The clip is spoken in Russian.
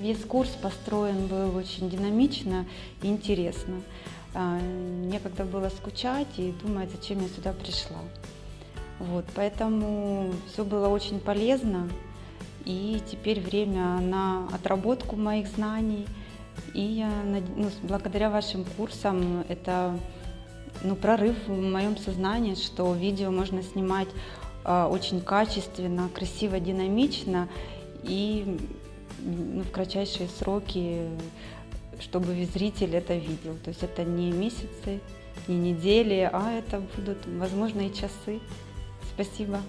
весь курс построен был очень динамично и интересно. А, некогда было скучать и думать, зачем я сюда пришла. Вот, поэтому все было очень полезно. И теперь время на отработку моих знаний. И я, ну, благодаря вашим курсам это ну, прорыв в моем сознании, что видео можно снимать э, очень качественно, красиво, динамично и ну, в кратчайшие сроки, чтобы зритель это видел. То есть это не месяцы, не недели, а это будут, возможно, и часы. Спасибо.